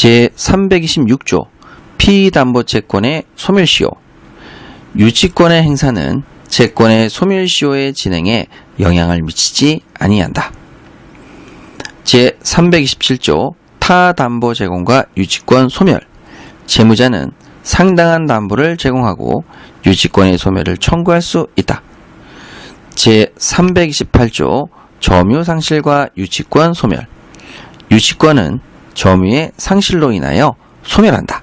제326조 피담보채권의 소멸시효 유치권의 행사는 채권의 소멸시효의 진행에 영향을 미치지 아니한다. 제327조 타담보 제공과 유치권 소멸 채무자는 상당한 담보를 제공하고 유치권의 소멸을 청구할 수 있다. 제328조 점유 상실과 유치권 소멸 유치권은 점유의 상실로 인하여 소멸한다.